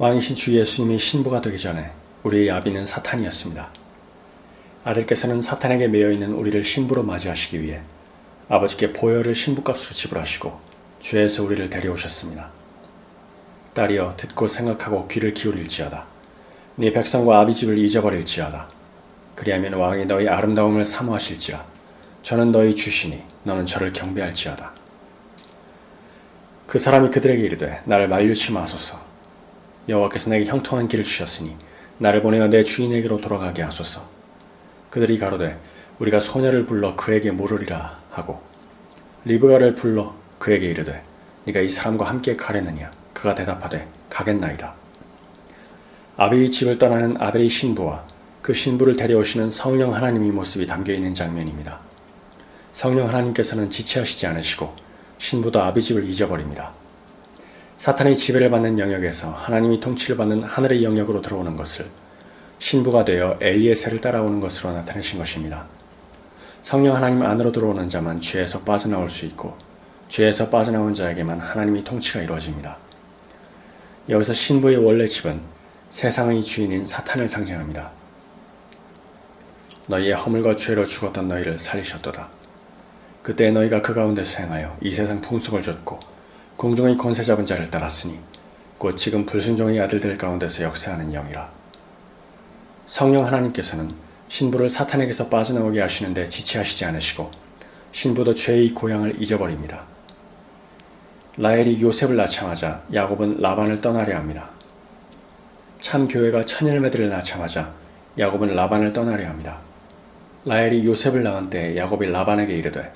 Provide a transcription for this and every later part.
왕이신 주 예수님이 신부가 되기 전에 우리의 아비는 사탄이었습니다. 아들께서는 사탄에게 매여있는 우리를 신부로 맞이하시기 위해 아버지께 보혈을 신부값으로 지불하시고 죄에서 우리를 데려오셨습니다. 딸이여 듣고 생각하고 귀를 기울일지어다. 네 백성과 아비 집을 잊어버릴지어다. 그리하면 왕이 너희 아름다움을 사모하실지라. 저는 너희 주시니 너는 저를 경배할지어다. 그 사람이 그들에게 이르되 나를 만류치 마소서. 여호와께서 내게 형통한 길을 주셨으니 나를 보내어 내 주인에게로 돌아가게 하소서. 그들이 가로되 우리가 소녀를 불러 그에게 물으리라 하고 리브가를 불러 그에게 이르되 네가 이 사람과 함께 가려느냐 그가 대답하되 가겠나이다. 아비의 집을 떠나는 아들의 신부와 그 신부를 데려오시는 성령 하나님의 모습이 담겨 있는 장면입니다. 성령 하나님께서는 지체하시지 않으시고 신부도 아비 집을 잊어버립니다. 사탄의 지배를 받는 영역에서 하나님이 통치를 받는 하늘의 영역으로 들어오는 것을 신부가 되어 엘리에셀을 따라오는 것으로 나타내신 것입니다. 성령 하나님 안으로 들어오는 자만 죄에서 빠져나올 수 있고 죄에서 빠져나온 자에게만 하나님의 통치가 이루어집니다. 여기서 신부의 원래 집은 세상의 주인인 사탄을 상징합니다. 너희의 허물과 죄로 죽었던 너희를 살리셨도다. 그때 너희가 그 가운데서 행하여 이 세상 풍속을 줬고 궁중의 권세 잡은 자를 따랐으니 곧 지금 불순종의 아들들 가운데서 역사하는 영이라. 성령 하나님께서는 신부를 사탄에게서 빠져나오게 하시는데 지체하시지 않으시고 신부도 죄의 고향을 잊어버립니다. 라헬이 요셉을 낳자마자 야곱은 라반을 떠나려 합니다. 참 교회가 천열매들을 낳자마자 야곱은 라반을 떠나려 합니다. 라헬이 요셉을 낳은 때 야곱이 라반에게 이르되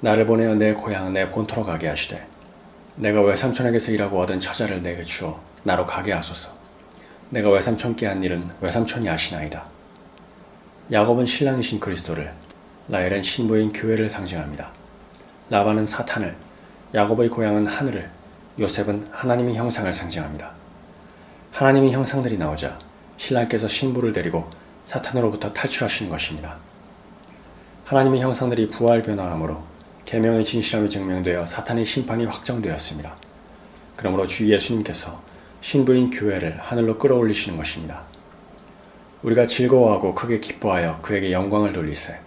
나를 보내어 내 고향 내 본토로 가게 하시되 내가 외삼촌에게서 일하고 얻은 처자를 내게 주어 나로 가게 하소서. 내가 외삼촌께 한 일은 외삼촌이 아시나이다. 야곱은 신랑이신 그리스도를, 라헬은 신부인 교회를 상징합니다. 라반은 사탄을, 야곱의 고향은 하늘을, 요셉은 하나님의 형상을 상징합니다. 하나님의 형상들이 나오자 신랑께서 신부를 데리고 사탄으로부터 탈출하시는 것입니다. 하나님의 형상들이 부활 변화함으로 계명의 진실함이 증명되어 사탄의 심판이 확정되었습니다. 그러므로 주 예수님께서 신부인 교회를 하늘로 끌어올리시는 것입니다. 우리가 즐거워하고 크게 기뻐하여 그에게 영광을 돌리세.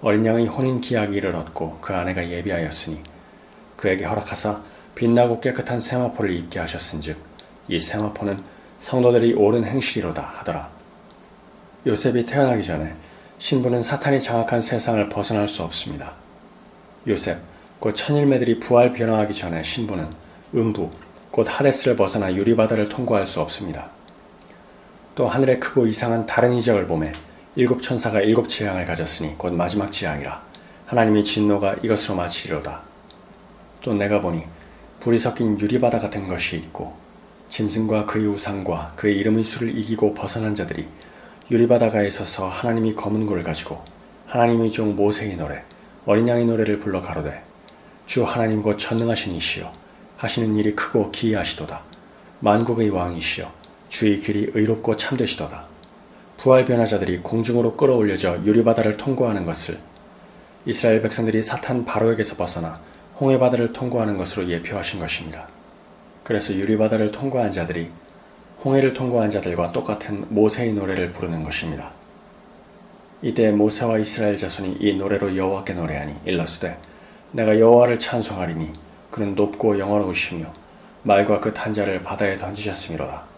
어린 양의 혼인 기약이 이르렀고 그 아내가 예비하였으니 그에게 허락하사 빛나고 깨끗한 세마포를 입게 하셨은즉 이 세마포는 성도들이 옳은 행실이로다 하더라. 요셉이 태어나기 전에 신부는 사탄이 장악한 세상을 벗어날 수 없습니다. 요셉, 곧 천일매들이 부활 변화하기 전에 신부는 음부, 곧 하데스를 벗어나 유리바다를 통과할 수 없습니다. 또 하늘에 크고 이상한 다른 이적을 보매 일곱 천사가 일곱 재앙을 가졌으니 곧 마지막 재앙이라 하나님의 진노가 이것으로 마치리로다. 또 내가 보니 불이 섞인 유리바다 같은 것이 있고 짐승과 그의 우상과 그의 이름의 수를 이기고 벗어난 자들이 유리바다가에 서서 하나님이 검은 골을 가지고 하나님의 종 모세의 노래 어린 양의 노래를 불러 가로되 주 하나님 곧 전능하신 이시여 하시는 일이 크고 기이하시도다 만국의 왕이시여 주의 길이 의롭고 참되시도다 부활 변화자들이 공중으로 끌어올려져 유리바다를 통과하는 것을 이스라엘 백성들이 사탄 바로에게서 벗어나 홍해바다를 통과하는 것으로 예표하신 것입니다. 그래서 유리바다를 통과한 자들이 홍해를 통과한 자들과 똑같은 모세의 노래를 부르는 것입니다. 이때 모세와 이스라엘 자손이 이 노래로 여호와께 노래하니 일러스되 내가 여호와를 찬송하리니 그는 높고 영원하시며 말과 그 탄자를 바다에 던지셨음이로다.